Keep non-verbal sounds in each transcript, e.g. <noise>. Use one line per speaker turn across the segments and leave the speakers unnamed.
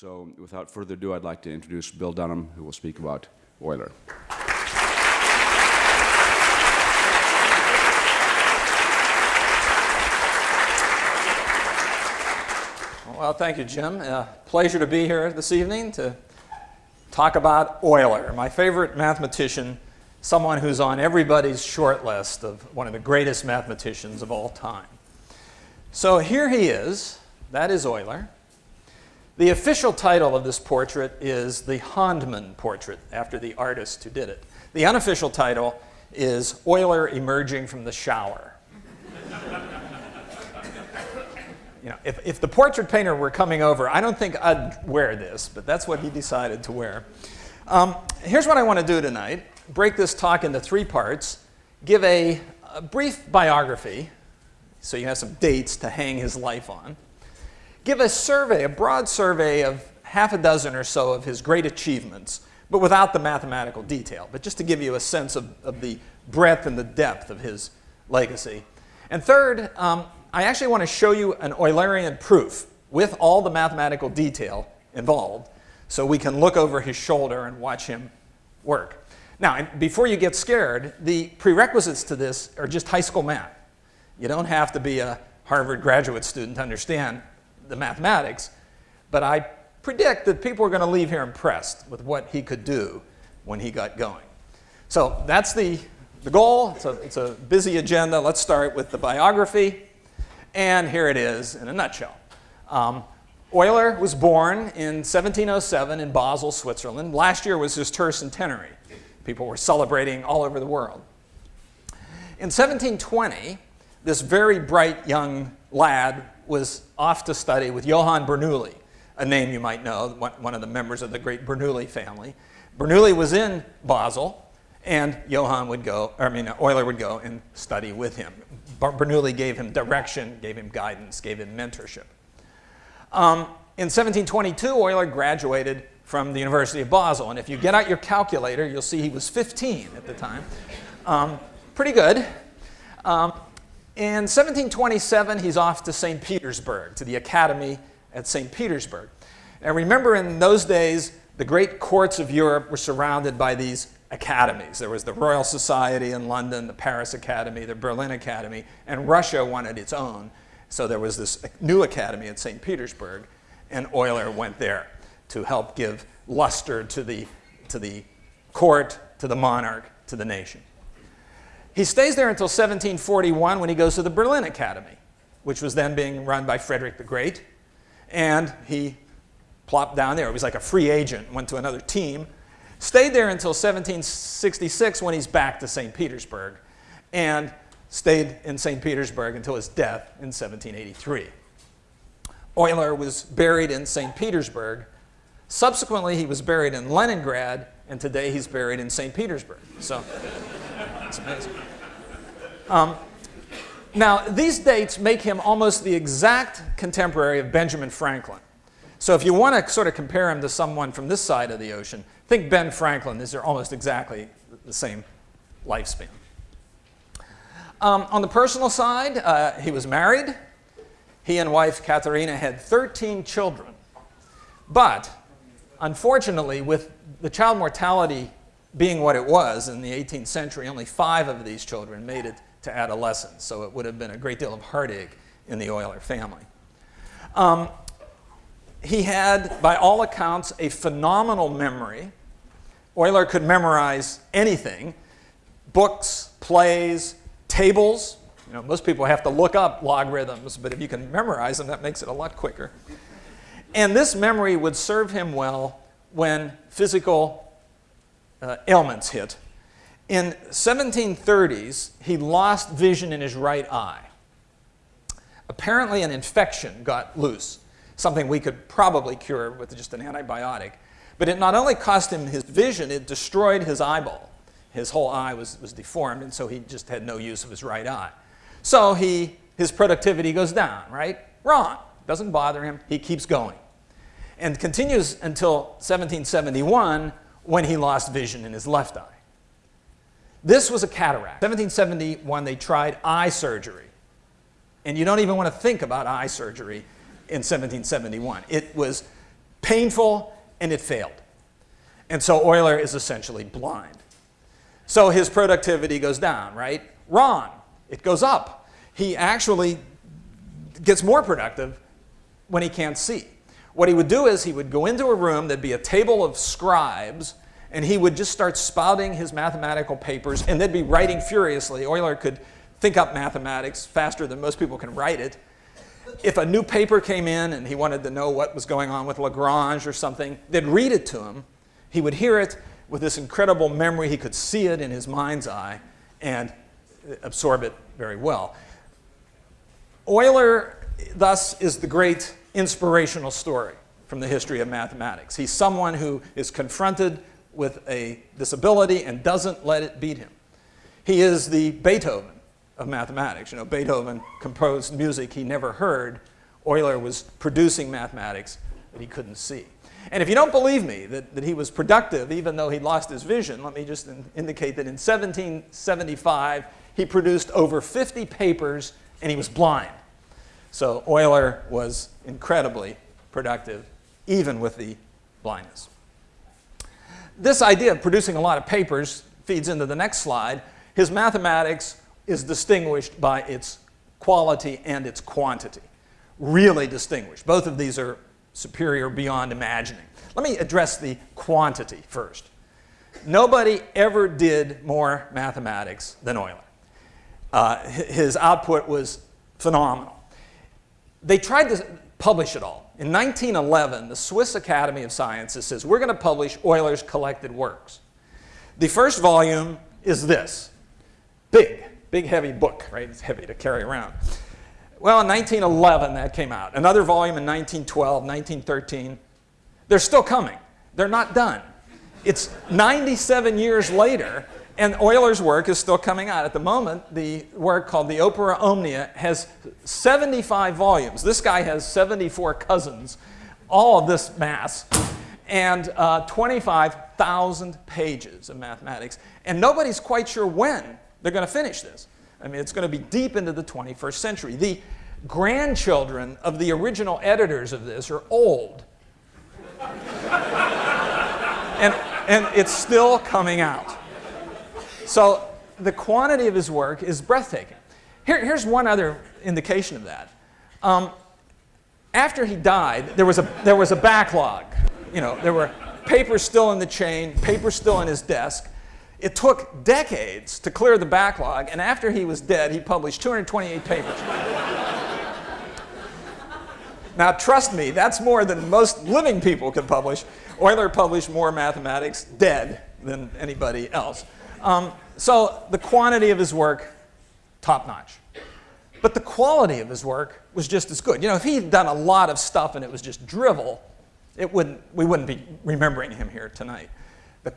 So without further ado, I'd like to introduce Bill Dunham, who will speak about Euler.
Well, thank you, Jim. Uh, pleasure to be here this evening to talk about Euler, my favorite mathematician, someone who's on everybody's short list of one of the greatest mathematicians of all time. So here he is. That is Euler. The official title of this portrait is the Handmann portrait, after the artist who did it. The unofficial title is Euler emerging from the shower. <laughs> you know, if, if the portrait painter were coming over, I don't think I'd wear this, but that's what he decided to wear. Um, here's what I want to do tonight. Break this talk into three parts. Give a, a brief biography, so you have some dates to hang his life on give a survey, a broad survey of half a dozen or so of his great achievements, but without the mathematical detail, but just to give you a sense of, of the breadth and the depth of his legacy. And third, um, I actually want to show you an Eulerian proof with all the mathematical detail involved so we can look over his shoulder and watch him work. Now, before you get scared, the prerequisites to this are just high school math. You don't have to be a Harvard graduate student to understand the mathematics, but I predict that people are going to leave here impressed with what he could do when he got going. So that's the, the goal. It's a, it's a busy agenda. Let's start with the biography. And here it is in a nutshell. Um, Euler was born in 1707 in Basel, Switzerland. Last year was his tercentenary. People were celebrating all over the world. In 1720, this very bright young lad was off to study with Johann Bernoulli, a name you might know, one of the members of the great Bernoulli family. Bernoulli was in Basel, and Johann would go, I mean, Euler would go and study with him. Bernoulli gave him direction, gave him guidance, gave him mentorship. Um, in 1722, Euler graduated from the University of Basel, and if you get out your calculator, you'll see he was 15 at the time. Um, pretty good. Um, in 1727, he's off to St. Petersburg, to the academy at St. Petersburg. And remember, in those days, the great courts of Europe were surrounded by these academies. There was the Royal Society in London, the Paris Academy, the Berlin Academy, and Russia wanted its own. So there was this new academy at St. Petersburg, and Euler went there to help give luster to the, to the court, to the monarch, to the nation. He stays there until 1741 when he goes to the Berlin Academy, which was then being run by Frederick the Great. And he plopped down there. It was like a free agent, went to another team. Stayed there until 1766 when he's back to St. Petersburg. And stayed in St. Petersburg until his death in 1783. Euler was buried in St. Petersburg. Subsequently, he was buried in Leningrad, and today he's buried in St. Petersburg. So it's amazing. Um, now, these dates make him almost the exact contemporary of Benjamin Franklin. So if you want to sort of compare him to someone from this side of the ocean, think Ben Franklin. These are almost exactly the same lifespan. Um, on the personal side, uh, he was married. He and wife Katharina had 13 children. But unfortunately, with the child mortality being what it was in the 18th century, only five of these children made it to adolescence. So it would have been a great deal of heartache in the Euler family. Um, he had, by all accounts, a phenomenal memory. Euler could memorize anything, books, plays, tables. You know, most people have to look up logarithms, but if you can memorize them, that makes it a lot quicker. And this memory would serve him well when physical uh, ailments hit. In 1730s, he lost vision in his right eye. Apparently an infection got loose, something we could probably cure with just an antibiotic. But it not only cost him his vision, it destroyed his eyeball. His whole eye was, was deformed, and so he just had no use of his right eye. So he, his productivity goes down, right? Wrong. Doesn't bother him. He keeps going. And continues until 1771 when he lost vision in his left eye. This was a cataract. 1771, they tried eye surgery. And you don't even want to think about eye surgery in 1771. It was painful, and it failed. And so Euler is essentially blind. So his productivity goes down, right? Wrong. It goes up. He actually gets more productive when he can't see. What he would do is he would go into a room, there'd be a table of scribes, and he would just start spouting his mathematical papers, and they'd be writing furiously. Euler could think up mathematics faster than most people can write it. If a new paper came in and he wanted to know what was going on with Lagrange or something, they'd read it to him. He would hear it with this incredible memory. He could see it in his mind's eye and absorb it very well. Euler, thus, is the great inspirational story from the history of mathematics. He's someone who is confronted with a disability and doesn't let it beat him. He is the Beethoven of mathematics. You know, Beethoven composed music he never heard. Euler was producing mathematics that he couldn't see. And if you don't believe me that, that he was productive even though he lost his vision, let me just in, indicate that in 1775 he produced over 50 papers and he was blind. So Euler was incredibly productive even with the blindness. This idea of producing a lot of papers feeds into the next slide. His mathematics is distinguished by its quality and its quantity. Really distinguished. Both of these are superior beyond imagining. Let me address the quantity first. Nobody ever did more mathematics than Euler. Uh, his output was phenomenal. They tried to publish it all. In 1911, the Swiss Academy of Sciences says, we're going to publish Euler's collected works. The first volume is this, big, big heavy book, right? It's heavy to carry around. Well, in 1911, that came out. Another volume in 1912, 1913. They're still coming. They're not done. It's 97 years later, and Euler's work is still coming out. At the moment, the work called the Opera Omnia has 75 volumes. This guy has 74 cousins, all of this mass, and uh, 25,000 pages of mathematics. And nobody's quite sure when they're going to finish this. I mean, it's going to be deep into the 21st century. The grandchildren of the original editors of this are old. <laughs> and, and it's still coming out. So the quantity of his work is breathtaking. Here, here's one other indication of that. Um, after he died, there was, a, there was a backlog. You know, there were papers still in the chain, papers still in his desk. It took decades to clear the backlog, and after he was dead, he published 228 papers. now, trust me, that's more than most living people could publish. Euler published more mathematics dead than anybody else. Um, so the quantity of his work, top notch. But the quality of his work was just as good. You know, if he'd done a lot of stuff and it was just drivel, it wouldn't, we wouldn't be remembering him here tonight. The,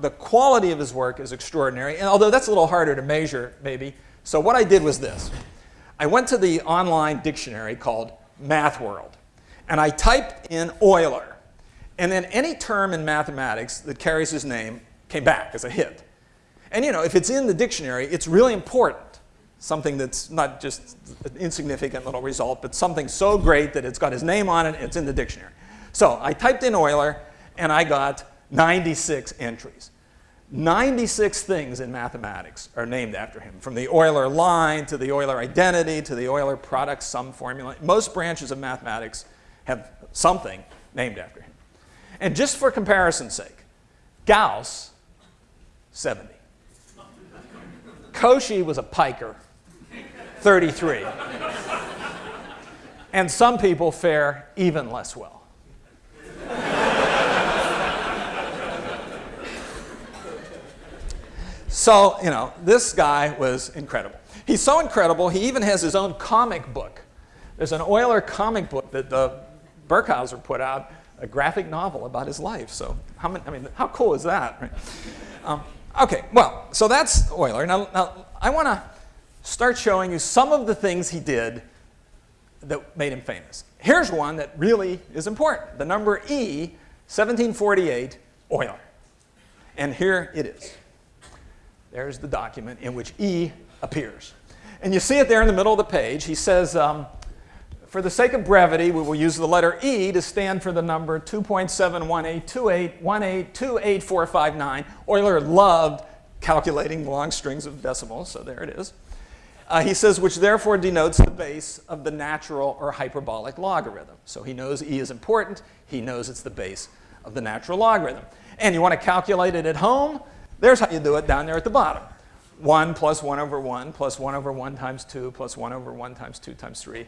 the quality of his work is extraordinary, and although that's a little harder to measure, maybe. So what I did was this. I went to the online dictionary called MathWorld, and I typed in Euler, and then any term in mathematics that carries his name came back as a hit. And you know, if it's in the dictionary, it's really important. Something that's not just an insignificant little result, but something so great that it's got his name on it, it's in the dictionary. So I typed in Euler, and I got 96 entries. 96 things in mathematics are named after him, from the Euler line to the Euler identity to the Euler product sum formula. Most branches of mathematics have something named after him. And just for comparison's sake, Gauss, 70. Cauchy was a piker, 33. and some people fare even less well. So, you know, this guy was incredible. He's so incredible, he even has his own comic book. There's an Euler comic book that the Birkhauser put out, a graphic novel about his life. So, how many, I mean, how cool is that? Right? Um, okay, well, so that's Euler. Now, now I want to start showing you some of the things he did that made him famous. Here's one that really is important. The number E, 1748, Euler. And here it is. There's the document in which E appears. And you see it there in the middle of the page. He says, um, for the sake of brevity, we will use the letter E to stand for the number 2.7182818288459. Euler loved calculating long strings of decimals, so there it is. Uh, he says, which therefore denotes the base of the natural or hyperbolic logarithm. So he knows E is important. He knows it's the base of the natural logarithm. And you want to calculate it at home? There's how you do it down there at the bottom. 1 plus 1 over 1 plus 1 over 1 times 2 plus 1 over 1 times 2 times 3.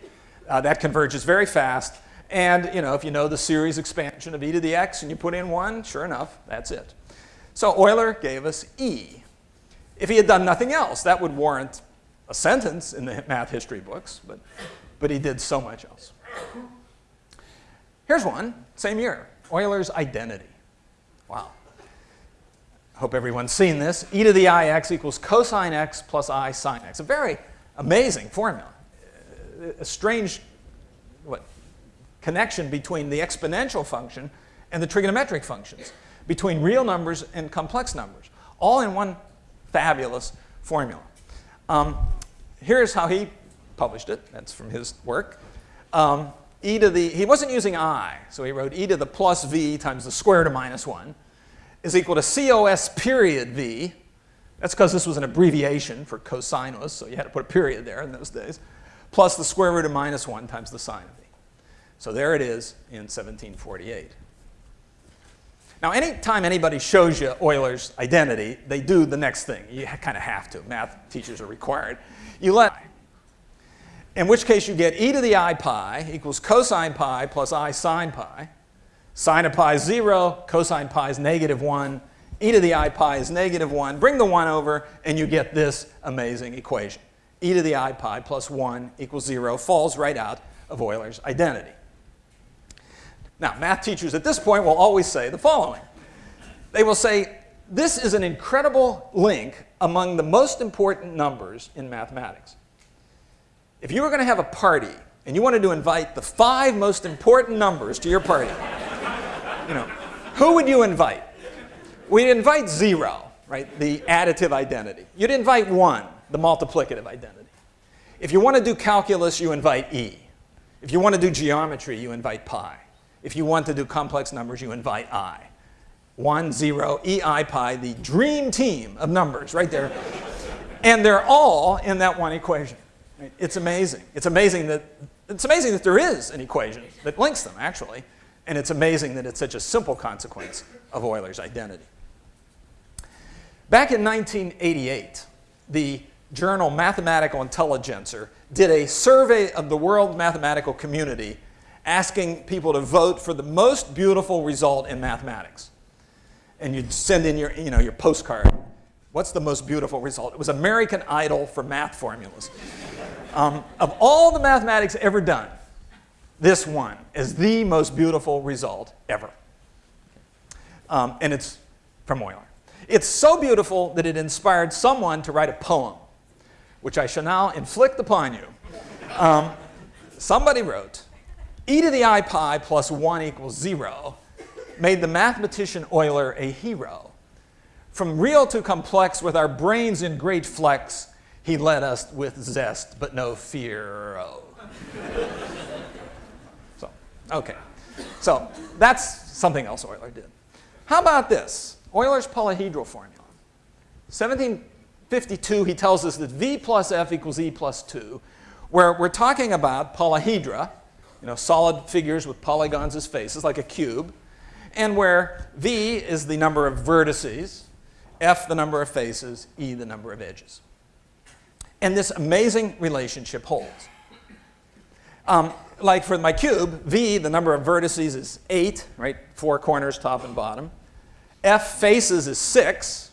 Uh, that converges very fast. And you know, if you know the series expansion of e to the x and you put in 1, sure enough, that's it. So Euler gave us E. If he had done nothing else, that would warrant a sentence in the <laughs> math history books, but, but he did so much else. Here's one, same year, Euler's identity. Wow. Hope everyone's seen this. e to the i x equals cosine x plus i sine x. A very amazing formula. A strange what, connection between the exponential function and the trigonometric functions, between real numbers and complex numbers, all in one fabulous formula. Um, here's how he published it. That's from his work. Um, e to the, he wasn't using i, so he wrote e to the plus v times the square root of minus 1 is equal to cos period v. That's because this was an abbreviation for cosinus, so you had to put a period there in those days, plus the square root of minus 1 times the sine of e. So there it is in 1748. Now, anytime anybody shows you Euler's identity, they do the next thing. You kind of have to. Math teachers are required. You let, in which case you get e to the i pi equals cosine pi plus i sine pi. Sine of pi is 0, cosine pi is negative 1, e to the i pi is negative 1. Bring the 1 over, and you get this amazing equation. E to the i pi plus 1 equals 0 falls right out of Euler's identity. Now, math teachers at this point will always say the following. They will say, this is an incredible link among the most important numbers in mathematics. If you were going to have a party and you wanted to invite the five most important numbers to your party, <laughs> you know, who would you invite? We'd invite zero, right, the additive identity. You'd invite one, the multiplicative identity. If you want to do calculus, you invite e. If you want to do geometry, you invite pi. If you want to do complex numbers, you invite i. 1, 0, ei pi, the dream team of numbers right there. and they're all in that one equation. It's amazing. It's amazing that it's amazing that there is an equation that links them, actually. And it's amazing that it's such a simple consequence of Euler's identity. Back in 1988, the journal Mathematical Intelligencer did a survey of the world mathematical community asking people to vote for the most beautiful result in mathematics. And you'd send in your, you know, your postcard. What's the most beautiful result? It was American Idol for math formulas. <laughs> Um, of all the mathematics ever done, this one is the most beautiful result ever. Um, and it's from Euler. It's so beautiful that it inspired someone to write a poem, which I shall now inflict upon you. Um, somebody wrote, e to the i pi plus 1 equals 0 made the mathematician Euler a hero. From real to complex, with our brains in great flex, he led us with zest, but no fear. <laughs> So, okay. So that's something else Euler did. How about this? Euler's polyhedral formula. 1752, he tells us that V plus F equals E plus 2, where we're talking about polyhedra, you know, solid figures with polygons as faces, like a cube, and where V is the number of vertices, F the number of faces, E the number of edges. And this amazing relationship holds. Um, like for my cube, V, the number of vertices is 8, right? Four corners, top and bottom. F faces is 6.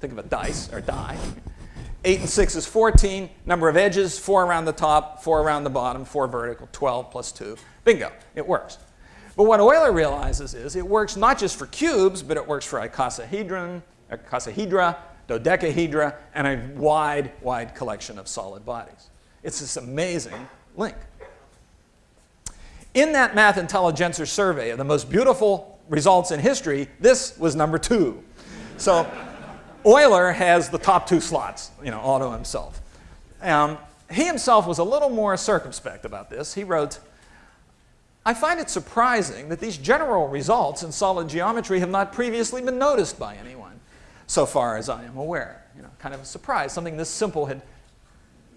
Think of a dice or die. 8 and 6 is 14. Number of edges, 4 around the top, 4 around the bottom, 4 vertical, 12 plus 2. Bingo, it works. But what Euler realizes is it works not just for cubes, but it works for icosahedron, icosahedra, dodecahedra, and a wide, wide collection of solid bodies. It's this amazing link. In that Math Intelligencer survey of the most beautiful results in history, this was number two. So Euler has the top two slots, you know, all to himself. Um, he himself was a little more circumspect about this. He wrote, I find it surprising that these general results in solid geometry have not previously been noticed by anyone, so far as I am aware. You know, kind of a surprise, something this simple had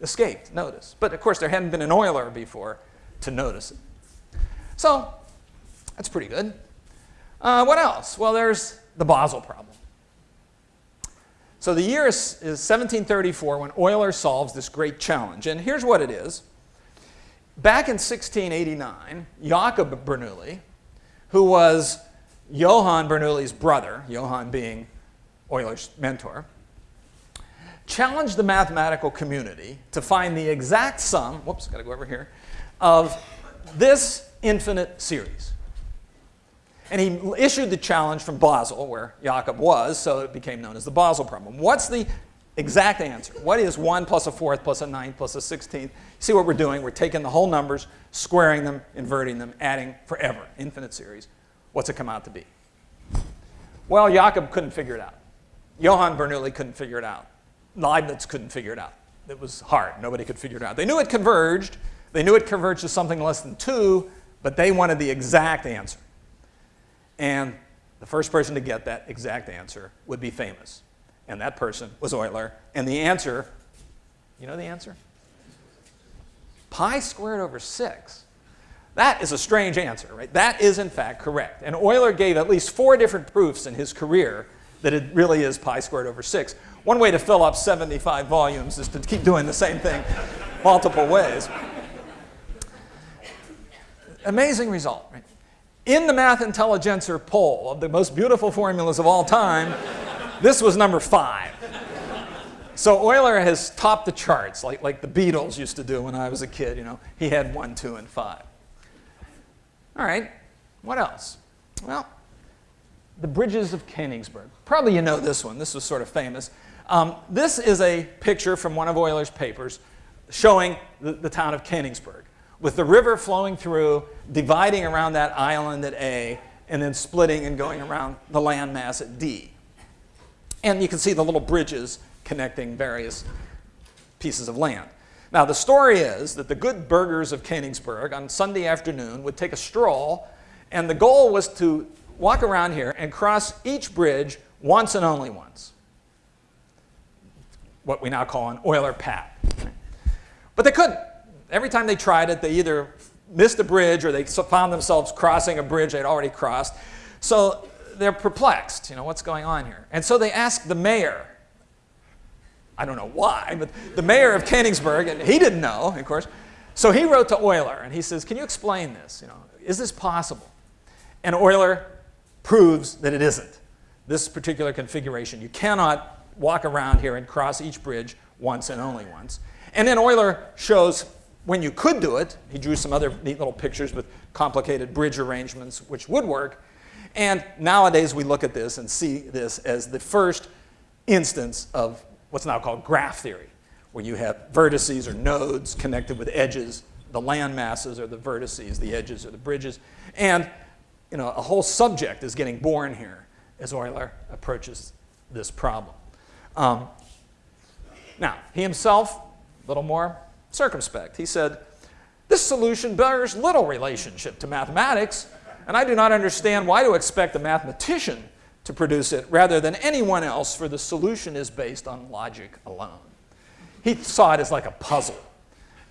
escaped notice. But of course, there hadn't been an Euler before to notice it. So that's pretty good. Uh, what else? Well, there's the Basel problem. So the year is, is 1734 when Euler solves this great challenge. And here's what it is. Back in 1689, Jakob Bernoulli, who was Johann Bernoulli's brother, Johann being Euler's mentor, challenged the mathematical community to find the exact sum, whoops, got to go over here, of this infinite series. And he issued the challenge from Basel, where Jakob was, so it became known as the Basel problem. What's the exact answer? What is 1 plus a fourth plus a ninth plus a sixteenth? See what we're doing? We're taking the whole numbers, squaring them, inverting them, adding forever, infinite series. What's it come out to be? Well, Jakob couldn't figure it out. Johann Bernoulli couldn't figure it out. Leibniz couldn't figure it out. It was hard. Nobody could figure it out. They knew it converged. They knew it converged to something less than 2, but they wanted the exact answer. And the first person to get that exact answer would be famous. And that person was Euler. And the answer, you know the answer? Pi squared over 6. That is a strange answer, right? That is, in fact, correct. And Euler gave at least four different proofs in his career that it really is pi squared over 6. One way to fill up 75 volumes is to keep doing the same thing multiple ways. Amazing result, right? In the Math Intelligencer poll of the most beautiful formulas of all time, this was number five. So Euler has topped the charts like, like the Beatles used to do when I was a kid. You know, he had one, two, and five. All right, what else? Well, the bridges of Königsberg. Probably you know this one. This was sort of famous. Um, this is a picture from one of Euler's papers showing the, the town of Königsberg with the river flowing through, dividing around that island at A, and then splitting and going around the landmass at D. And you can see the little bridges connecting various pieces of land. Now, the story is that the good burghers of Königsberg on Sunday afternoon would take a stroll, and the goal was to walk around here and cross each bridge once and only once. What we now call an Euler path. But they couldn't every time they tried it, they either missed a bridge or they found themselves crossing a bridge they'd already crossed. So they're perplexed, you know, what's going on here? And so they asked the mayor, I don't know why, but the mayor of Königsberg, and he didn't know, of course. So he wrote to Euler and he says, can you explain this? You know, is this possible? And Euler proves that it isn't. This particular configuration, you cannot walk around here and cross each bridge once and only once. And then Euler shows when you could do it, he drew some other neat little pictures with complicated bridge arrangements, which would work. And nowadays we look at this and see this as the first instance of what's now called graph theory, where you have vertices or nodes connected with edges. The land masses are the vertices, the edges are the bridges. And you know, a whole subject is getting born here as Euler approaches this problem. Um, now, he himself, a little more circumspect. He said, This solution bears little relationship to mathematics, and I do not understand why to expect a mathematician to produce it rather than anyone else, for the solution is based on logic alone. He saw it as like a puzzle,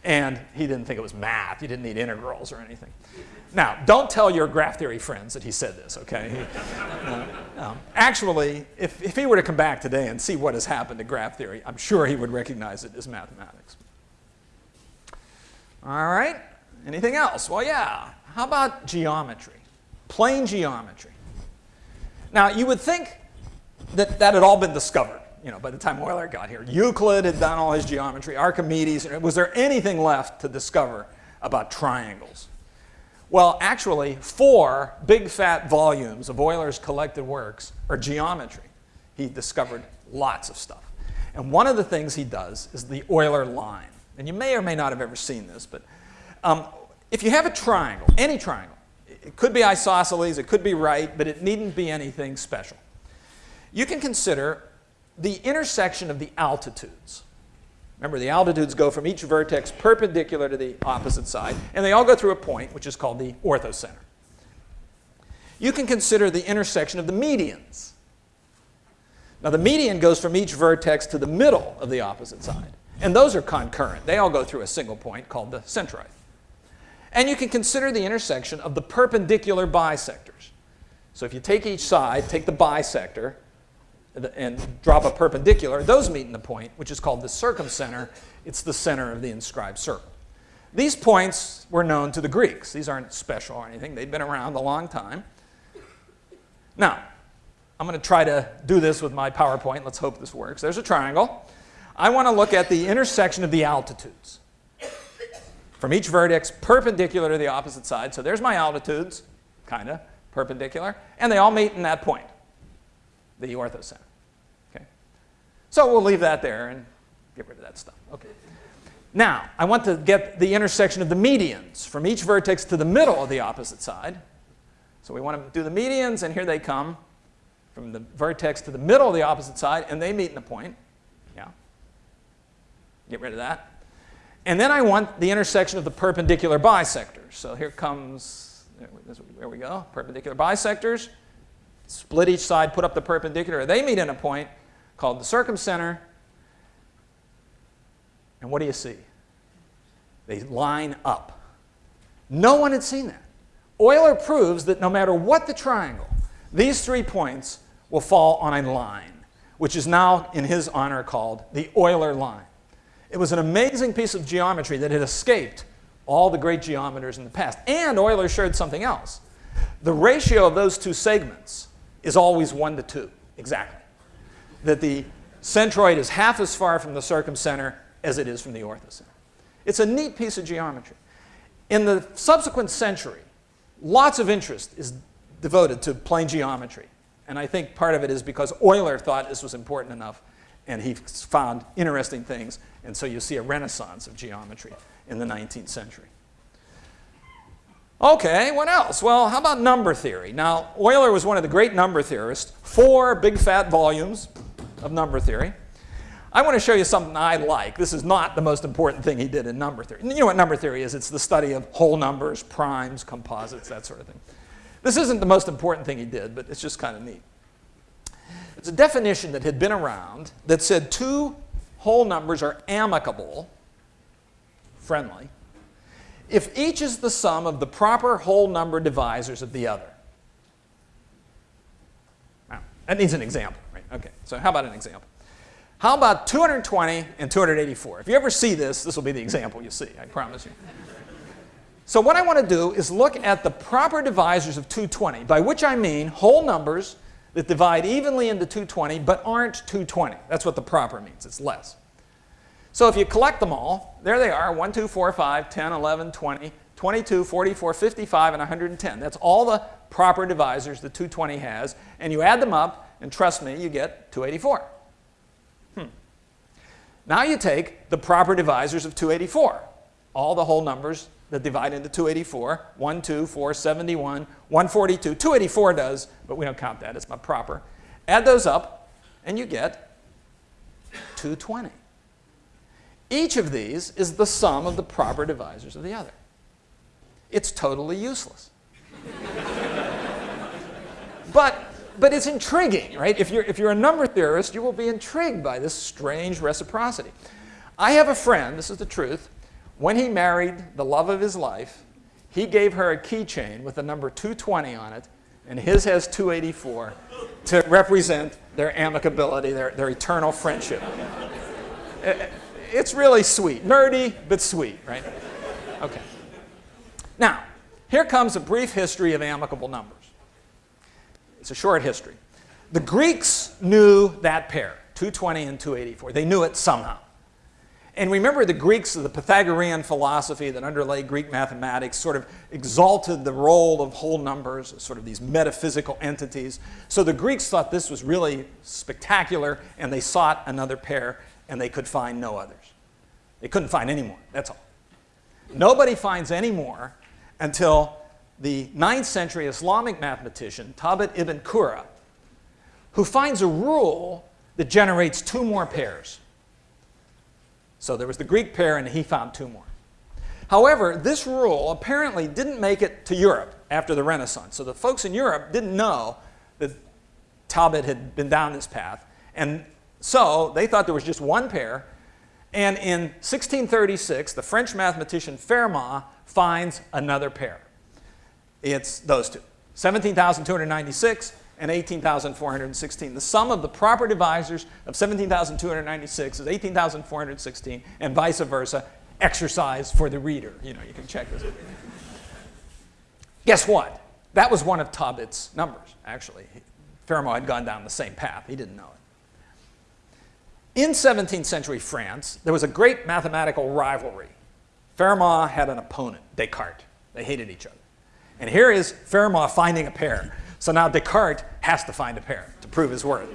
and he didn't think it was math. He didn't need integrals or anything. Now, don't tell your graph theory friends that he said this, okay? He, <laughs> um, actually, if, if he were to come back today and see what has happened to graph theory, I'm sure he would recognize it as mathematics. All right, anything else? Well, yeah, how about geometry? Plane geometry. Now, you would think that that had all been discovered, you know, by the time Euler got here. Euclid had done all his geometry, Archimedes, was there anything left to discover about triangles? Well, actually, four big fat volumes of Euler's collected works are geometry. He discovered lots of stuff. And one of the things he does is the Euler line. And you may or may not have ever seen this, but um, if you have a triangle, any triangle, it could be isosceles, it could be right, but it needn't be anything special. You can consider the intersection of the altitudes. Remember, the altitudes go from each vertex perpendicular to the opposite side, and they all go through a point, which is called the orthocenter. You can consider the intersection of the medians. Now, the median goes from each vertex to the middle of the opposite side, and those are concurrent. They all go through a single point called the centroid. And you can consider the intersection of the perpendicular bisectors. So if you take each side, take the bisector, and drop a perpendicular, those meet in the point, which is called the circumcenter. It's the center of the inscribed circle. These points were known to the Greeks. These aren't special or anything. They've been around a long time. Now, I'm going to try to do this with my PowerPoint. Let's hope this works. There's a triangle. I want to look at the intersection of the altitudes from each vertex perpendicular to the opposite side. So there's my altitudes, kind of, perpendicular, and they all meet in that point, the orthocenter. Okay? So we'll leave that there and get rid of that stuff. Okay. Now, I want to get the intersection of the medians from each vertex to the middle of the opposite side. So we want to do the medians, and here they come from the vertex to the middle of the opposite side, and they meet in the point. Get rid of that. And then I want the intersection of the perpendicular bisectors. So here comes, there we go, perpendicular bisectors. Split each side, put up the perpendicular. They meet in a point called the circumcenter. And what do you see? They line up. No one had seen that. Euler proves that no matter what the triangle, these three points will fall on a line, which is now, in his honor, called the Euler line. It was an amazing piece of geometry that had escaped all the great geometers in the past. And Euler showed something else. The ratio of those two segments is always 1 to 2, exactly. That the centroid is half as far from the circumcenter as it is from the orthocenter. It's a neat piece of geometry. In the subsequent century, lots of interest is devoted to plane geometry. And I think part of it is because Euler thought this was important enough and he found interesting things. And so you see a renaissance of geometry in the 19th century. Okay, what else? Well, how about number theory? Now, Euler was one of the great number theorists, four big fat volumes of number theory. I want to show you something I like. This is not the most important thing he did in number theory. You know what number theory is? It's the study of whole numbers, primes, composites, that sort of thing. This isn't the most important thing he did, but it's just kind of neat. It's a definition that had been around that said two whole numbers are amicable, friendly, if each is the sum of the proper whole number divisors of the other. Now, that needs an example, right? Okay, so how about an example? How about 220 and 284? If you ever see this, this will be the example you see, I promise you. So what I want to do is look at the proper divisors of 220, by which I mean whole numbers that divide evenly into 220 but aren't 220. That's what the proper means. It's less. So if you collect them all, there they are 1, 2, 4, 5, 10, 11, 20, 22, 44, 55, and 110. That's all the proper divisors the 220 has. And you add them up, and trust me, you get 284. Hmm. Now you take the proper divisors of 284, all the whole numbers that divide into 284, 1, 2, 4, 71, 142. 284 does, but we don't count that. It's not proper. Add those up, and you get 220. Each of these is the sum of the proper divisors of the other. It's totally useless. <laughs> but, but it's intriguing, right? If you're, if you're a number theorist, you will be intrigued by this strange reciprocity. I have a friend, this is the truth, when he married the love of his life, he gave her a keychain with the number 220 on it, and his has 284 to represent their amicability, their, their eternal friendship. <laughs> It's really sweet. Nerdy, but sweet, right? Okay. Now, here comes a brief history of amicable numbers. It's a short history. The Greeks knew that pair, 220 and 284. They knew it somehow. And remember the Greeks, the Pythagorean philosophy that underlay Greek mathematics sort of exalted the role of whole numbers, sort of these metaphysical entities. So the Greeks thought this was really spectacular, and they sought another pair, and they could find no others. They couldn't find any more, that's all. Nobody finds any more until the 9th century Islamic mathematician, Thabit ibn Qurra, who finds a rule that generates two more pairs. So there was the Greek pair, and he found two more. However, this rule apparently didn't make it to Europe after the Renaissance. So the folks in Europe didn't know that Thabit had been down this path. And so they thought there was just one pair. And in 1636, the French mathematician Fermat finds another pair. It's those two, 17,296 and 18,416. The sum of the proper divisors of 17,296 is 18,416 and vice versa. Exercise for the reader. You know, you can check this. Guess what? That was one of Thabit's numbers, actually. Fermat had gone down the same path. He didn't know it. In 17th century France, there was a great mathematical rivalry. Fermat had an opponent, Descartes. They hated each other. And here is Fermat finding a pair. So now Descartes has to find a pair to prove his worth.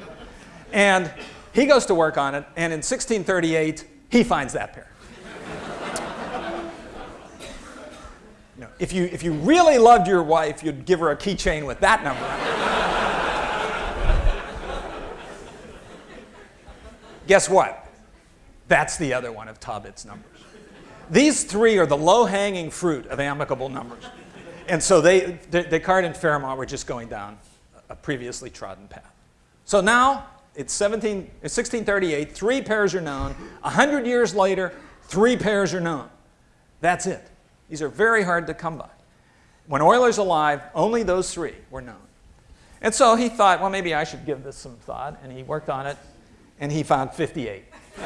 And he goes to work on it, and in 1638, he finds that pair. you know, if, you, if you really loved your wife, you'd give her a keychain with that number. Guess what? That's the other one of Thabit's numbers. These three are the low-hanging fruit of amicable numbers. And so they, Descartes and Fermat were just going down a previously trodden path. So now it's, 17, it's 1638, three pairs are known. A hundred years later, three pairs are known. That's it. These are very hard to come by. When Euler's alive, only those three were known. And so he thought, well, maybe I should give this some thought. And he worked on it, and he found 58. <laughs>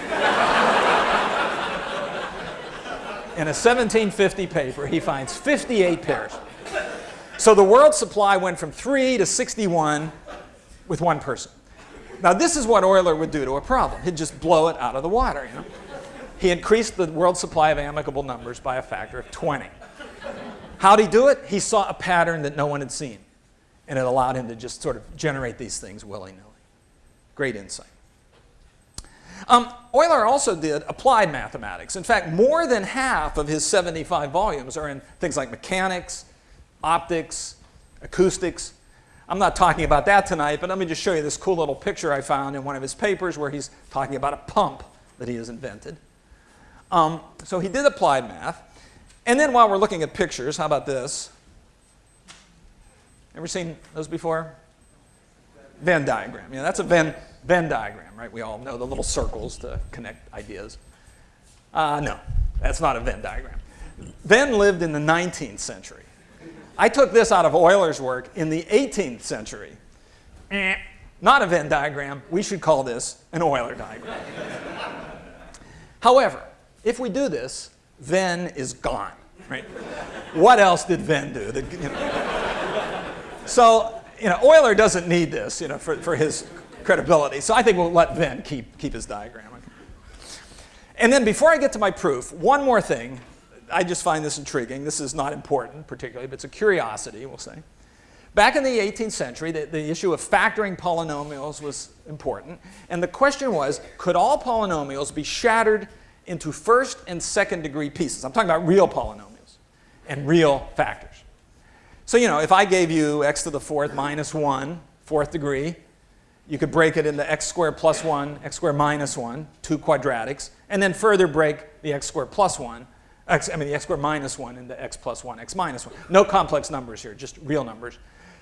In a 1750 paper, he finds 58 pairs. So the world supply went from 3 to 61 with one person. Now this is what Euler would do to a problem. He'd just blow it out of the water. You know? He increased the world supply of amicable numbers by a factor of 20. How'd he do it? He saw a pattern that no one had seen. And it allowed him to just sort of generate these things willy-nilly. Great insight. Um, Euler also did applied mathematics. In fact, more than half of his 75 volumes are in things like mechanics, optics, acoustics. I'm not talking about that tonight, but let me just show you this cool little picture I found in one of his papers where he's talking about a pump that he has invented. Um, so he did applied math. And then while we're looking at pictures, how about this? Ever seen those before? Venn diagram. Yeah, that's a Venn, Venn diagram, right? We all know the little circles to connect ideas. Uh, no, that's not a Venn diagram. Venn lived in the 19th century. I took this out of Euler's work in the 18th century. Not a Venn diagram. We should call this an Euler diagram. However, if we do this, Venn is gone. Right? what else did Venn do? That, you know. So you know, Euler doesn't need this you know, for, for his credibility. So I think we'll let Venn keep, keep his diagram. And then before I get to my proof, one more thing. I just find this intriguing. This is not important particularly, but it's a curiosity, we'll say. Back in the 18th century, the, the issue of factoring polynomials was important. And the question was, could all polynomials be shattered into first and second degree pieces? I'm talking about real polynomials and real factors. So, you know, if I gave you x to the fourth minus 1, fourth degree, you could break it into x squared plus 1, x squared minus 1, two quadratics, and then further break the x squared plus 1, x, I mean the x squared minus 1 and the x plus 1, x minus 1. No complex numbers here, just real numbers.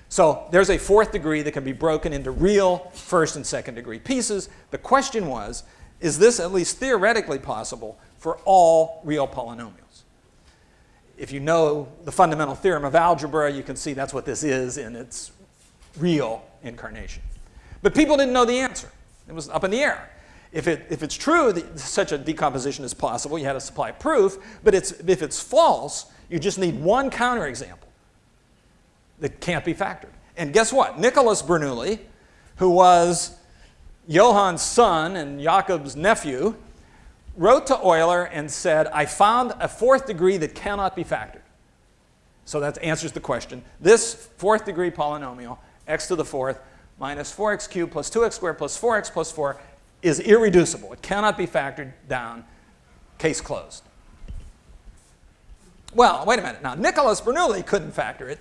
So there's a fourth degree that can be broken into real first and second degree pieces. The question was, is this at least theoretically possible for all real polynomials? if you know the fundamental theorem of algebra, you can see that's what this is in its real incarnation. But people didn't know the answer. It was up in the air. If, it, if it's true that such a decomposition is possible, you had to supply proof. But it's, if it's false, you just need one counterexample that can't be factored. And guess what? Nicholas Bernoulli, who was Johann's son and Jakob's nephew, wrote to Euler and said, I found a fourth degree that cannot be factored. So that answers the question. This fourth degree polynomial, x to the fourth minus 4x cubed plus 2x squared plus 4x plus 4 is irreducible. It cannot be factored down, case closed. Well, wait a minute. Now, Nicholas Bernoulli couldn't factor it,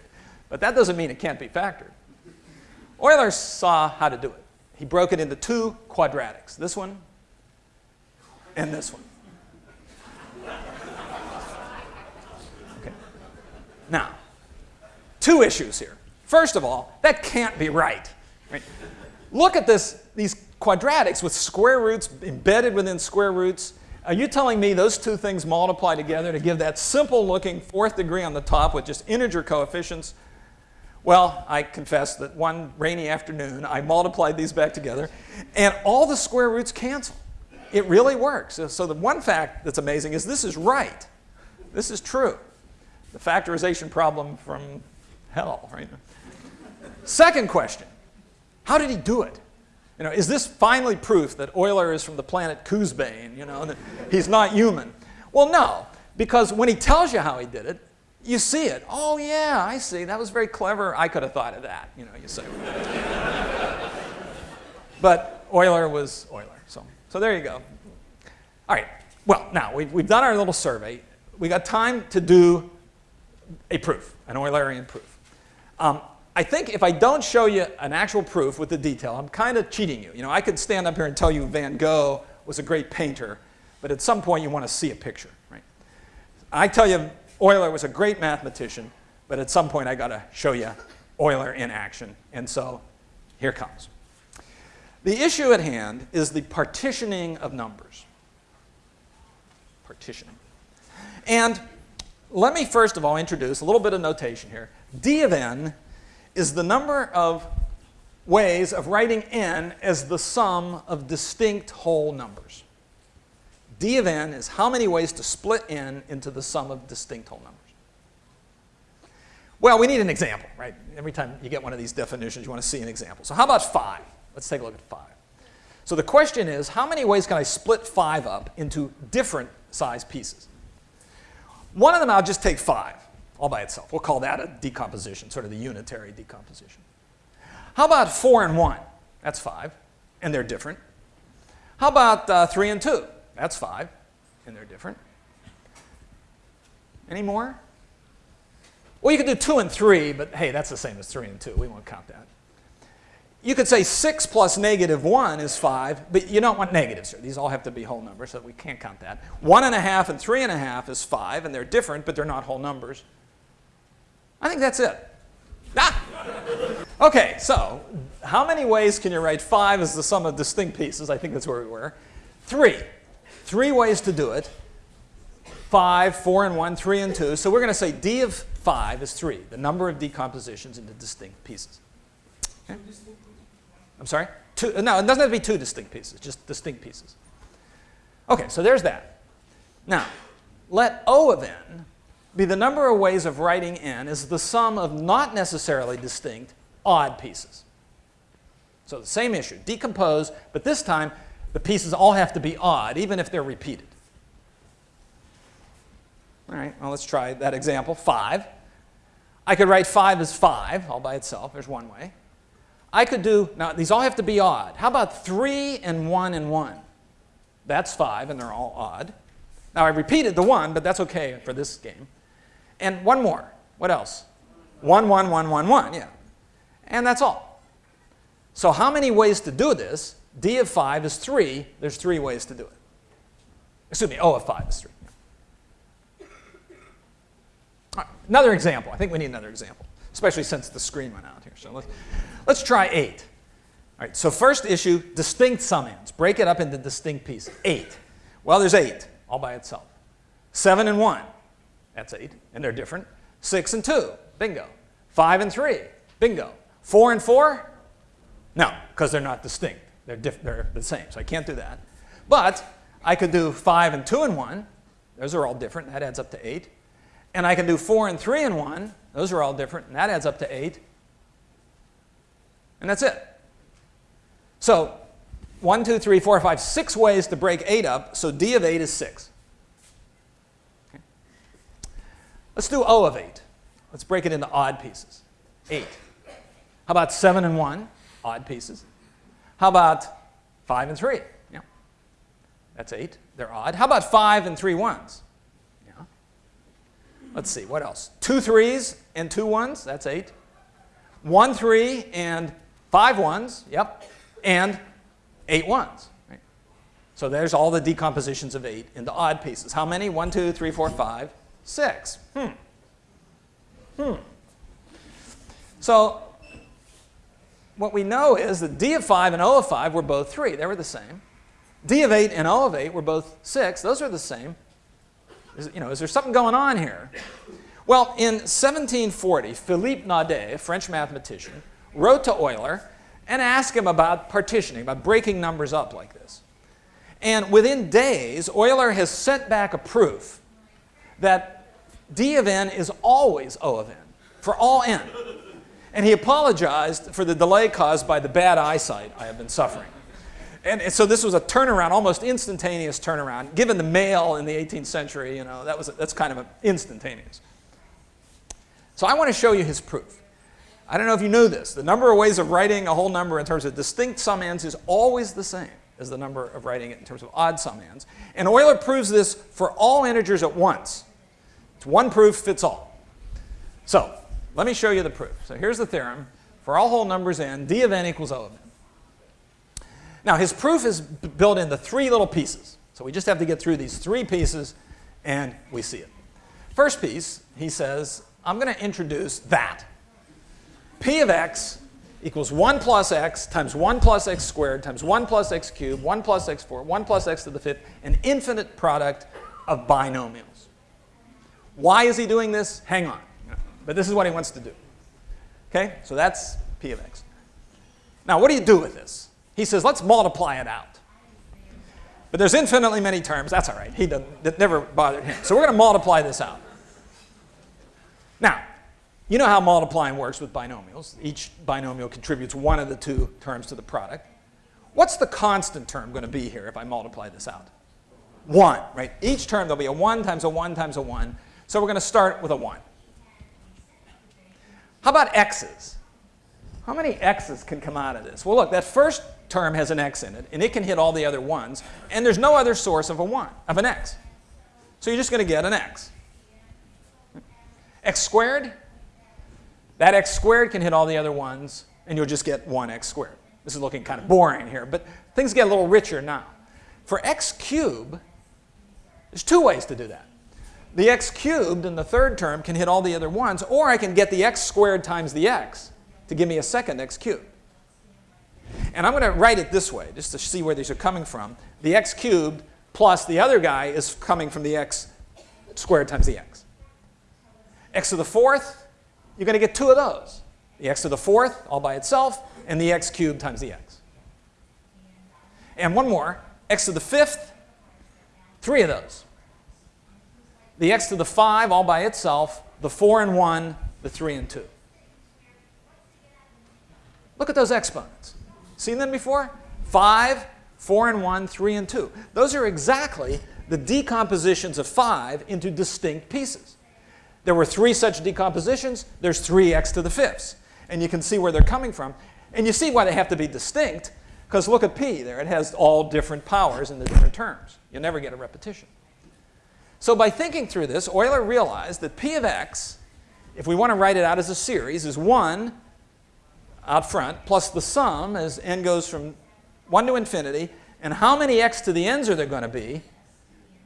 but that doesn't mean it can't be factored. Euler saw how to do it. He broke it into two quadratics, this one and this one. Okay. Now, two issues here. First of all, that can't be right. right? Look at this, these quadratics with square roots embedded within square roots. Are you telling me those two things multiply together to give that simple looking fourth degree on the top with just integer coefficients? Well, I confess that one rainy afternoon I multiplied these back together and all the square roots cancel. It really works. So, the one fact that's amazing is this is right. This is true. The factorization problem from hell, right? Second question, how did he do it? You know, is this finally proof that Euler is from the planet Coosbane, you know, that he's not human? Well, no, because when he tells you how he did it, you see it. Oh, yeah, I see. That was very clever. I could have thought of that, you know, you say. but Euler was Euler. So, so there you go. All right. Well, now we've, we've done our little survey. We got time to do a proof, an Eulerian proof. Um, I think if I don't show you an actual proof with the detail, I'm kind of cheating you. You know, I could stand up here and tell you Van Gogh was a great painter, but at some point you want to see a picture, right? I tell you Euler was a great mathematician, but at some point I got to show you Euler in action, and so here comes. The issue at hand is the partitioning of numbers. Partitioning. And let me first of all introduce a little bit of notation here. D of n is the number of ways of writing n as the sum of distinct whole numbers. D of n is how many ways to split n into the sum of distinct whole numbers. Well, we need an example, right? Every time you get one of these definitions, you want to see an example. So how about 5? Let's take a look at 5. So the question is, how many ways can I split 5 up into different size pieces? One of them I'll just take 5 all by itself. We'll call that a decomposition, sort of the unitary decomposition. How about 4 and 1? That's 5, and they're different. How about uh, 3 and 2? That's 5, and they're different. Any more? Well, you could do 2 and 3, but hey, that's the same as 3 and 2. We won't count that. You could say 6 plus negative 1 is 5, but you don't want negatives here. These all have to be whole numbers, so we can't count that. 1 and a half and 3 and a half is 5, and they're different, but they're not whole numbers. I think that's it. Ah! Okay, so how many ways can you write 5 as the sum of distinct pieces? I think that's where we were. 3. Three ways to do it. 5, 4 and 1, 3 and 2. So we're going to say d of 5 is 3, the number of decompositions into distinct pieces. Okay? I'm sorry? Two, no, it doesn't have to be two distinct pieces, just distinct pieces. Okay, so there's that. Now, let O of n be the number of ways of writing n is the sum of not necessarily distinct odd pieces. So the same issue, decompose, but this time the pieces all have to be odd, even if they're repeated. All right, well, let's try that example, 5. I could write 5 as 5 all by itself. There's one way. I could do, now these all have to be odd. How about 3 and 1 and 1? That's 5, and they're all odd. Now, I repeated the 1, but that's OK for this game. And one more. What else? 1, 1, 1, 1, 1, yeah. And that's all. So how many ways to do this? D of 5 is 3. There's three ways to do it. Excuse me, O of 5 is 3. Right, another example. I think we need another example, especially since the screen went out here. So let's, let's try 8. All right, so first issue, distinct summands. Break it up into distinct pieces. 8. Well, there's 8 all by itself. 7 and 1. That's 8, and they're different. 6 and 2. Bingo. 5 and 3. Bingo. 4 and 4? No, because they're not distinct. They're, they're the same, so I can't do that. But I could do 5 and 2 and 1. Those are all different. That adds up to 8. And I can do 4 and 3 and 1. Those are all different, and that adds up to 8. And that's it. So 1, 2, 3, 4, 5, 6 ways to break 8 up, so d of 8 is 6. Okay. Let's do O of 8. Let's break it into odd pieces. 8. How about 7 and 1? Odd pieces. How about 5 and 3? Yeah. That's 8. They're odd. How about 5 and 3 ones? Yeah. Let's see, what else? Two threes and two ones, that's 8. One three and five ones, yep. And eight ones. Right? So there's all the decompositions of 8 into odd pieces. How many? 1, 2, 3, 4, 5, 6. Hmm. Hmm. So what we know is that d of 5 and o of 5 were both 3. They were the same. d of 8 and o of 8 were both 6. Those are the same. Is, you know, is there something going on here? Well, in 1740, Philippe Naudé, a French mathematician, wrote to Euler and asked him about partitioning, about breaking numbers up like this. And within days, Euler has sent back a proof that d of n is always O of n, for all n. And he apologized for the delay caused by the bad eyesight I have been suffering. And, and so this was a turnaround, almost instantaneous turnaround. Given the mail in the 18th century, you know, that was, that's kind of instantaneous. So I want to show you his proof. I don't know if you knew this. The number of ways of writing a whole number in terms of distinct summands is always the same as the number of writing it in terms of odd sum ends. And Euler proves this for all integers at once. It's one proof fits all. So let me show you the proof. So here's the theorem. For all whole numbers n, d of n equals O of n. Now his proof is built into three little pieces. So we just have to get through these three pieces and we see it. First piece, he says, I'm going to introduce that. P of x equals 1 plus x times 1 plus x squared times 1 plus x cubed, 1 plus x4, 1 plus x to the fifth, an infinite product of binomials. Why is he doing this? Hang on. But this is what he wants to do. Okay, so that's p of x. Now, what do you do with this? He says, let's multiply it out. But there's infinitely many terms. That's all right. He doesn't, that never bothered him. So we're going to multiply this out. Now, you know how multiplying works with binomials. Each binomial contributes one of the two terms to the product. What's the constant term going to be here if I multiply this out? 1, right? Each term, there'll be a 1 times a 1 times a 1. So we're going to start with a 1. How about x's? How many x's can come out of this? Well, look, that first term has an x in it, and it can hit all the other ones, and there's no other source of a 1, of an x. So you're just going to get an x. x squared, that x squared can hit all the other ones, and you'll just get 1x squared. This is looking kind of boring here, but things get a little richer now. For x cubed, there's two ways to do that. The x cubed in the third term can hit all the other ones, or I can get the x squared times the x to give me a second x cubed. And I'm going to write it this way, just to see where these are coming from. The x cubed plus the other guy is coming from the x squared times the x. x to the fourth, you're going to get two of those. The x to the fourth all by itself, and the x cubed times the x. And one more, x to the fifth, three of those the x to the 5 all by itself, the 4 and 1, the 3 and 2. Look at those exponents. Seen them before? 5, 4 and 1, 3 and 2. Those are exactly the decompositions of 5 into distinct pieces. There were three such decompositions. There's 3x to the fifths. And you can see where they're coming from. And you see why they have to be distinct, because look at p there. It has all different powers in the different terms. You'll never get a repetition. So by thinking through this, Euler realized that p of x, if we want to write it out as a series, is 1 out front plus the sum as n goes from 1 to infinity. And how many x to the n's are there going to be?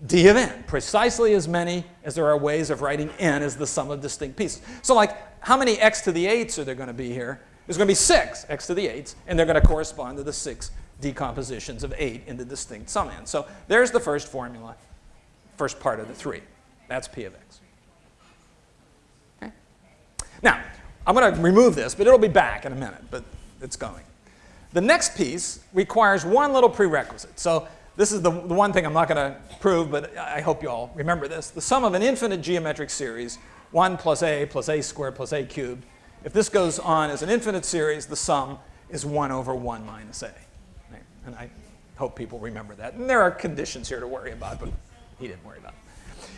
d of n, precisely as many as there are ways of writing n as the sum of distinct pieces. So like, how many x to the 8s are there going to be here? There's going to be 6 x to the 8s, and they're going to correspond to the 6 decompositions of 8 into distinct summand. So there's the first formula first part of the 3. That's p of x. Okay? Now, I'm going to remove this, but it'll be back in a minute, but it's going. The next piece requires one little prerequisite. So this is the, the one thing I'm not going to prove, but I hope you all remember this. The sum of an infinite geometric series, 1 plus a plus a squared plus a cubed. If this goes on as an infinite series, the sum is 1 over 1 minus a. And I hope people remember that. And there are conditions here to worry about, but he didn't worry about it.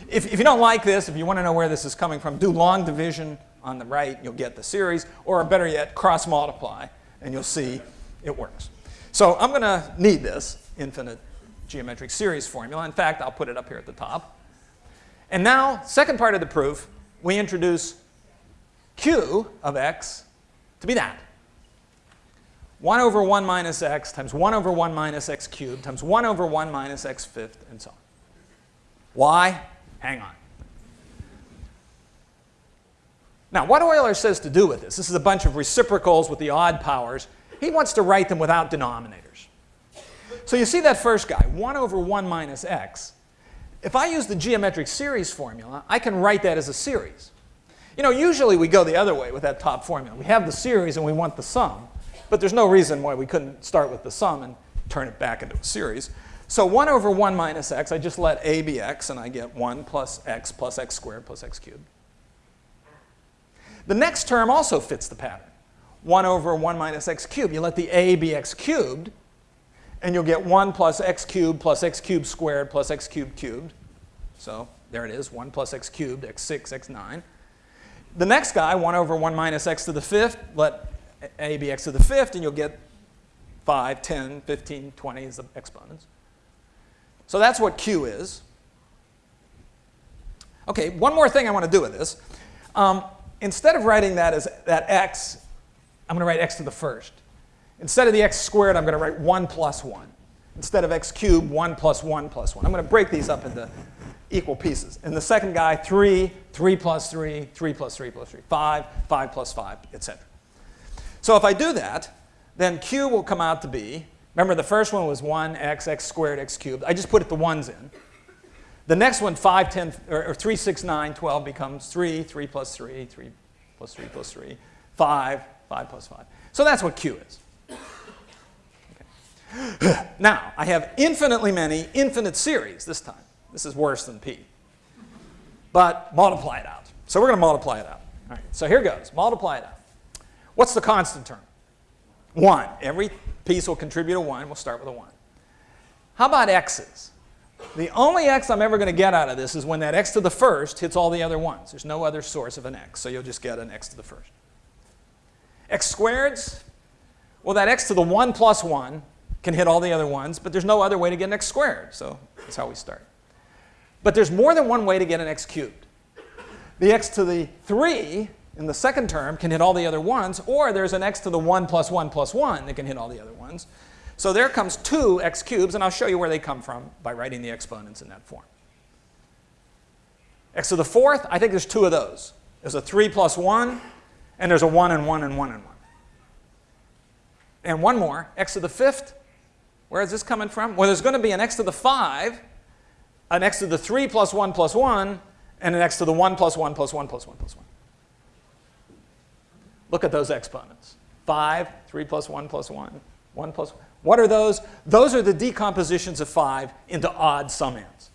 If, if you don't like this, if you want to know where this is coming from, do long division on the right, you'll get the series, or better yet, cross multiply, and you'll see it works. So I'm going to need this infinite geometric series formula. In fact, I'll put it up here at the top. And now, second part of the proof, we introduce q of x to be that. 1 over 1 minus x times 1 over 1 minus x cubed times 1 over 1 minus x fifth, and so on. Why? Hang on. Now, what Euler says to do with this, this is a bunch of reciprocals with the odd powers. He wants to write them without denominators. So you see that first guy, 1 over 1 minus x. If I use the geometric series formula, I can write that as a series. You know, usually we go the other way with that top formula. We have the series and we want the sum, but there's no reason why we couldn't start with the sum and turn it back into a series. So 1 over 1 minus x, I just let a be x, and I get 1 plus x plus x squared plus x cubed. The next term also fits the pattern. 1 over 1 minus x cubed. You let the a be x cubed, and you'll get 1 plus x cubed plus x cubed squared plus x cubed cubed. So there it is, 1 plus x cubed, x6, x9. The next guy, 1 over 1 minus x to the fifth, let a be x to the fifth, and you'll get 5, 10, 15, 20 as the exponents. So that's what q is. Okay, one more thing I want to do with this. Um, instead of writing that as that x, I'm going to write x to the first. Instead of the x squared, I'm going to write 1 plus 1. Instead of x cubed, 1 plus 1 plus 1. I'm going to break these up into equal pieces. And the second guy, 3, 3 plus 3, 3 plus 3 plus 3, 5, 5 plus 5, etc. So if I do that, then q will come out to be, remember the first one was 1, x, x squared, x cubed. I just put it the ones in. The next one, 5, 10, or, or 3, 6, 9, 12 becomes 3, 3 plus 3, 3 plus 3 plus 3, 5, 5 plus 5. So that's what q is. Okay. <sighs> now, I have infinitely many infinite series this time. This is worse than p. But multiply it out. So we're going to multiply it out. All right, so here goes. Multiply it out. What's the constant term? 1. Every piece will contribute a 1. We'll start with a 1. How about x's? The only x I'm ever going to get out of this is when that x to the first hits all the other ones. There's no other source of an x, so you'll just get an x to the first. x squareds, well, that x to the 1 plus 1 can hit all the other ones, but there's no other way to get an x squared, so that's how we start. But there's more than one way to get an x cubed. The x to the 3 in the second term can hit all the other ones, or there's an x to the 1 plus 1 plus 1 that can hit all the other ones. So there comes two x cubes, and I'll show you where they come from by writing the exponents in that form. x to the fourth, I think there's two of those. There's a 3 plus 1, and there's a 1 and 1 and 1 and 1. And one more, x to the fifth, where is this coming from? Well, there's going to be an x to the 5, an x to the 3 plus 1 plus 1, and an x to the 1 plus 1 plus 1 plus 1 plus 1. Look at those exponents. 5, 3 plus 1 plus 1, 1 plus 1. What are those? Those are the decompositions of 5 into odd summands.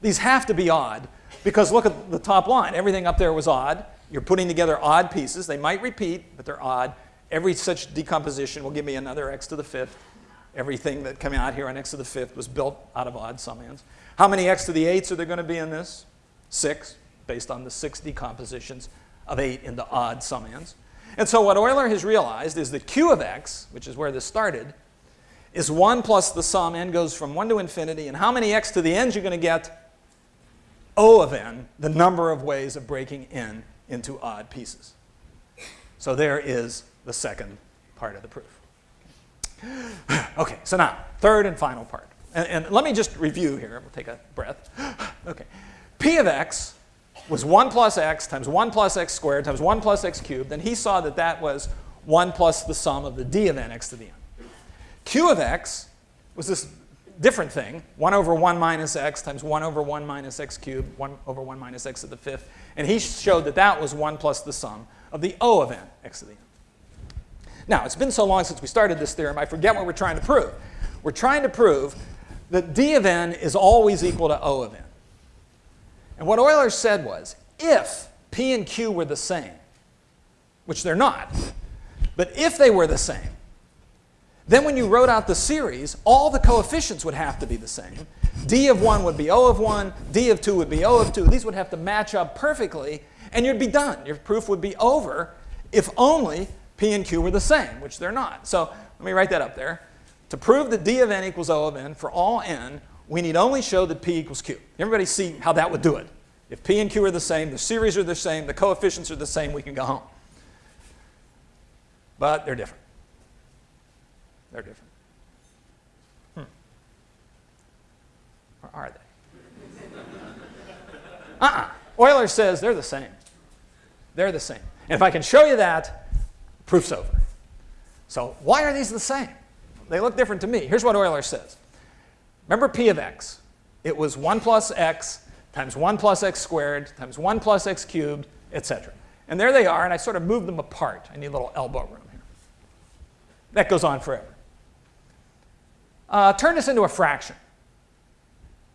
These have to be odd because look at the top line. Everything up there was odd. You're putting together odd pieces. They might repeat, but they're odd. Every such decomposition will give me another x to the fifth. Everything that came out here on x to the fifth was built out of odd summands. How many x to the eighths are there going to be in this? Six, based on the six decompositions of 8 into odd summands. And so what Euler has realized is that q of x, which is where this started, is 1 plus the sum, n goes from 1 to infinity, and how many x to the n's you're going to get? O of n, the number of ways of breaking n into odd pieces. So there is the second part of the proof. <sighs> Okay, so now, third and final part. And, and let me just review here. We'll take a breath. <sighs> Okay. P of x was 1 plus x times 1 plus x squared times 1 plus x cubed, and he saw that that was 1 plus the sum of the d of n x to the n. Q of x was this different thing, 1 over 1 minus x times 1 over 1 minus x cubed, 1 over 1 minus x to the fifth, and he showed that that was 1 plus the sum of the O of n x to the n. Now, it's been so long since we started this theorem, I forget what we're trying to prove. We're trying to prove that d of n is always equal to O of n. And what Euler said was, if P and Q were the same, which they're not, but if they were the same, then when you wrote out the series, all the coefficients would have to be the same. D of 1 would be O of 1, D of 2 would be O of 2. These would have to match up perfectly, and you'd be done. Your proof would be over if only P and Q were the same, which they're not. So let me write that up there. To prove that D of n equals O of n for all n, we need only show that P equals Q. Everybody see how that would do it. If P and Q are the same, the series are the same, the coefficients are the same, we can go home. But they're different. They're different. Hmm. Or are they? <laughs> uh-uh. Euler says they're the same. They're the same. And if I can show you that, proof's over. So why are these the same? They look different to me. Here's what Euler says. Remember P of x. It was 1 plus x times 1 plus x squared times 1 plus x cubed, etc. And there they are, and I sort of moved them apart. I need a little elbow room here. That goes on forever. Uh, turn this into a fraction.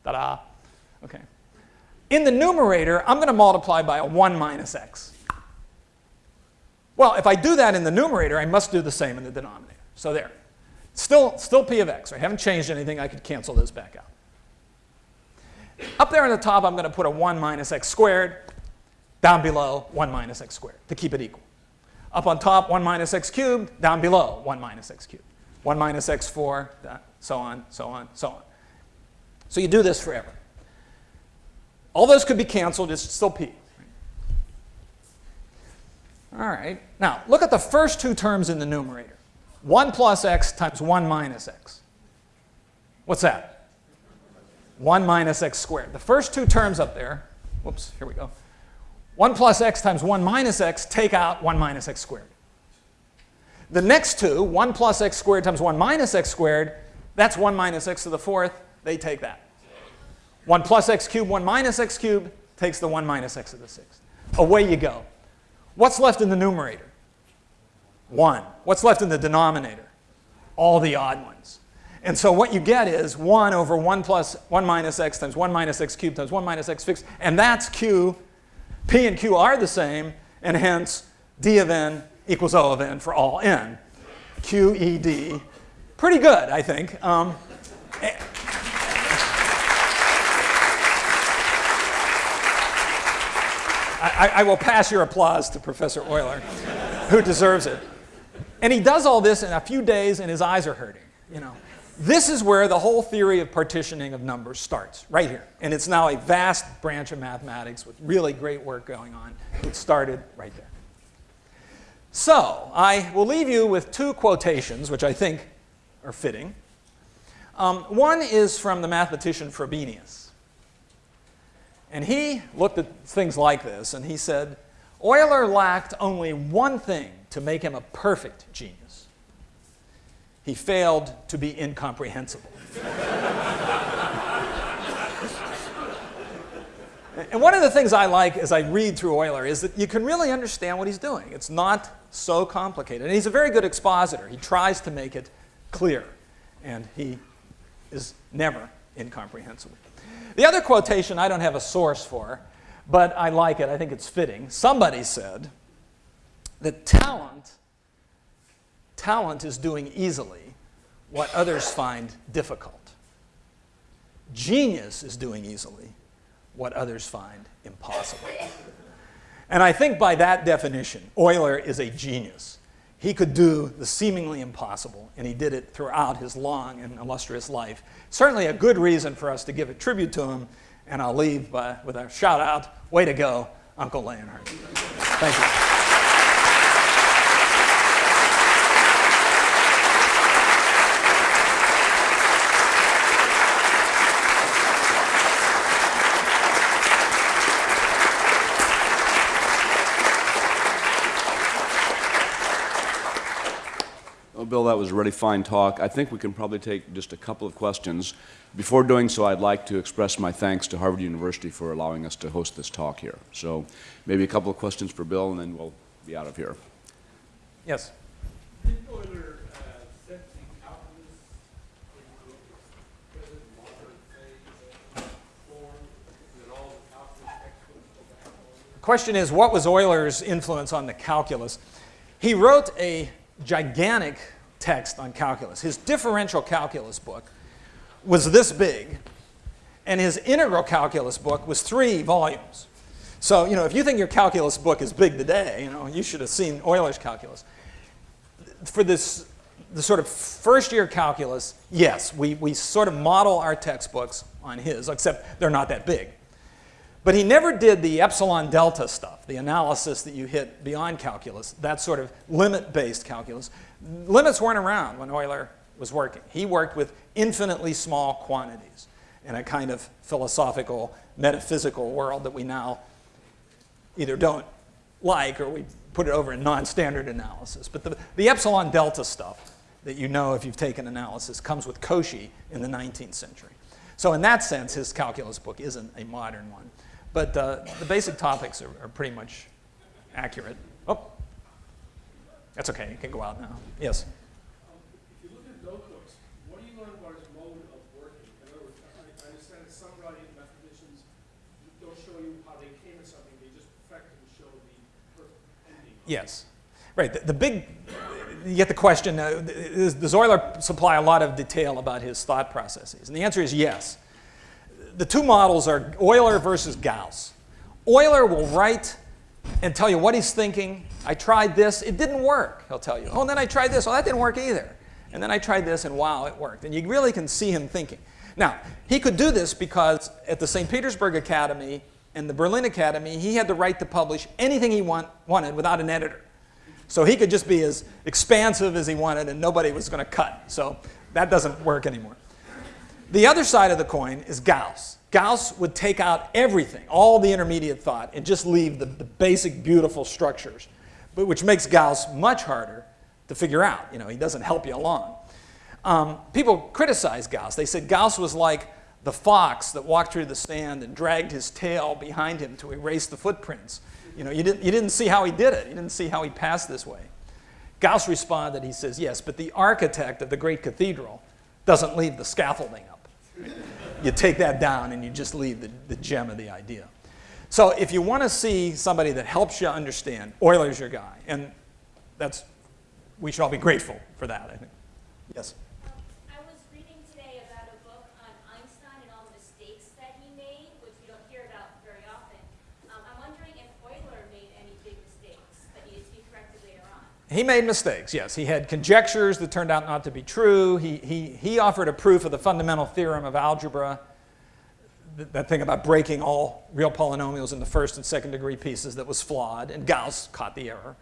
Ta-da. Okay. In the numerator, I'm going to multiply by a 1 minus x. Well, if I do that in the numerator, I must do the same in the denominator. So there. Still, still p of x. I haven't changed anything. I could cancel this back out. Up there on the top, I'm going to put a 1 minus x squared. Down below, 1 minus x squared to keep it equal. Up on top, 1 minus x cubed. Down below, 1 minus x cubed. 1 minus x4, so on, so on, so on. So you do this forever. All those could be canceled. It's still p. All right. Now, look at the first two terms in the numerator. 1 plus x times 1 minus x. What's that? 1 minus x squared. The first two terms up there, whoops, here we go. 1 plus x times 1 minus x, take out 1 minus x squared. The next two, 1 plus x squared times 1 minus x squared, that's 1 minus x to the fourth. They take that. 1 plus x cubed, 1 minus x cubed takes the 1 minus x to the sixth. Away you go. What's left in the numerator? 1. What's left in the denominator? All the odd ones. And so what you get is 1 over 1 plus 1 minus x times 1 minus x cubed times 1 minus x fixed. And that's q. p and q are the same. And hence, d of n equals O of n for all n. Q, E, D. Pretty good, I think. Um, I, I, will pass your applause to Professor Euler, who deserves it. And he does all this in a few days, and his eyes are hurting. You know, this is where the whole theory of partitioning of numbers starts, right here. And it's now a vast branch of mathematics with really great work going on. It started right there. So I will leave you with two quotations, which I think are fitting. Um, one is from the mathematician Frobenius. And he looked at things like this and he said, Euler lacked only one thing to make him a perfect genius. He failed to be incomprehensible. and one of the things I like as I read through Euler is that you can really understand what he's doing. It's not so complicated. And he's a very good expositor. He tries to make it clear. And he is never incomprehensible. The other quotation I don't have a source for, but I like it. I think it's fitting. Somebody said that talent, talent is doing easily what others find difficult. Genius is doing easily what others find impossible. And I think by that definition, Euler is a genius. He could do the seemingly impossible, and he did it throughout his long and illustrious life. Certainly a good reason for us to give a tribute to him, and I'll leave by, with a shout out, way to go, Uncle Leonhard. Thank you.
Bill, that was a really fine talk. I think we can probably take just a couple of questions. Before doing so, I'd like to express my thanks to Harvard University for allowing us to host this talk here. So maybe a couple of questions for Bill, and then we'll be out of here.
Yes. The question is, what was Euler's influence on the calculus? He wrote a gigantic text on calculus. His differential calculus book was this big, and his integral calculus book was three volumes. So, you know, if you think your calculus book is big today, you know, you should have seen Euler's calculus. For this, the sort of first year calculus, yes, we, we sort of model our textbooks on his, except they're not that big. But he never did the epsilon delta stuff, the analysis that you hit beyond calculus, that sort of limit-based calculus. Limits weren't around when Euler was working. He worked with infinitely small quantities in a kind of philosophical, metaphysical world that we now either don't like or we put it over in non-standard analysis. But the, the epsilon delta stuff that you know if you've taken analysis comes with Cauchy in the 19th century. So in that sense, his calculus book isn't a modern one. But uh, the basic topics are, are pretty much accurate. Oh, that's okay. You can go out now. Yes.
If you look at notebooks, what do you learn about his mode of working? In other words, I I understand that some writing mathematicians don't show you how they came at something, they just perfect and show the.
Yes. Right. The, the big, you get the question, uh, does, does Euler supply a lot of detail about his thought processes? And the answer is yes. The two models are Euler versus Gauss. Euler will write and tell you what he's thinking. I tried this, it didn't work, he'll tell you. Oh, and then I tried this, oh, that didn't work either. And then I tried this, and wow, it worked. And you really can see him thinking. Now, he could do this because at the St. Petersburg Academy and the Berlin Academy, he had the right to publish anything he want, wanted without an editor. So he could just be as expansive as he wanted, and nobody was going to cut. So that doesn't work anymore. The other side of the coin is Gauss. Gauss would take out everything, all the intermediate thought, and just leave the, the basic, beautiful structures, but which makes Gauss much harder to figure out. You know, he doesn't help you along. Um, people criticize Gauss. They said Gauss was like the fox that walked through the sand and dragged his tail behind him to erase the footprints. You know, you didn't, you didn't see how he did it. You didn't see how he passed this way. Gauss responded, he says, yes, but the architect of the great cathedral doesn't leave the scaffolding. You take that down and you just leave the, the gem of the idea. So if you want to see somebody that helps you understand, Euler's your guy. And that's, we should all be grateful for that, I think. Yes?
Um, I was reading today about a book on Einstein and all the mistakes that he made, which we don't hear about very often. Um, I'm wondering if Euler made any big mistakes that needed to be corrected later on.
He made mistakes, yes. He had conjectures that turned out not to be true. He, he, he offered a proof of the fundamental theorem of algebra, th- that thing about breaking all real polynomials into first and second degree pieces that was flawed, and Gauss caught the error.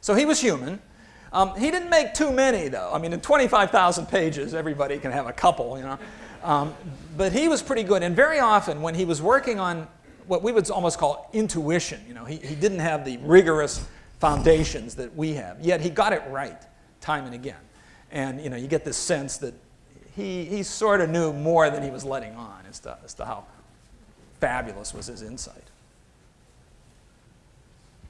So he was human. Um, he didn't make too many, though. I mean, in 25,000 pages, everybody can have a couple, you know. Um, but he was pretty good. And very often, when he was working on what we would almost call intuition, you know, he, he didn't have the rigorous foundations that we have. Yet he got it right time and again. And, you know, you get this sense that he, he sort of knew more than he was letting on as to, as to how fabulous was his insight.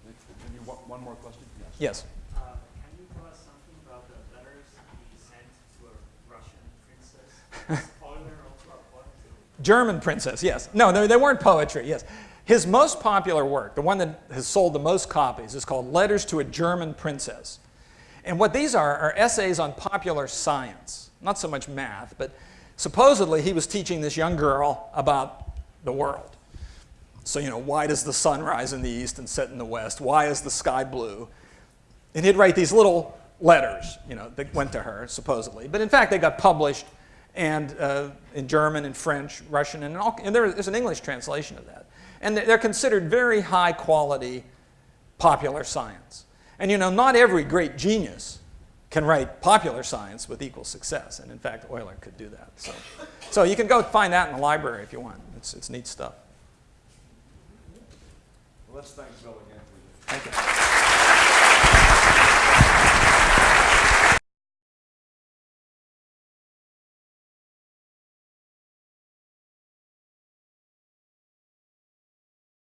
Maybe one one more question?
Yes.
Uh, can you tell us something about the letters he sent to a Russian princess? Is also a poet?
German princess, yes. No, they, they weren't poetry, yes. His most popular work, the one that has sold the most copies, is called Letters to a German Princess. And what these are are essays on popular science, not so much math, but supposedly he was teaching this young girl about the world. So, you know, why does the sun rise in the east and set in the west? Why is the sky blue? And he'd write these little letters, you know, that went to her, supposedly. But in fact, they got published and uh, in German and French, Russian, and, all, and there's an English translation of that. And they're considered very high quality popular science. And you know, not every great genius can write popular science with equal success. And in fact, Euler could do that. So, so you can go find that in the library if you want. It's, it's neat stuff.
Well, let's thank Bill again for
Thank you.